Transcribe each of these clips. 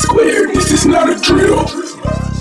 clear, this is not a drill.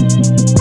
You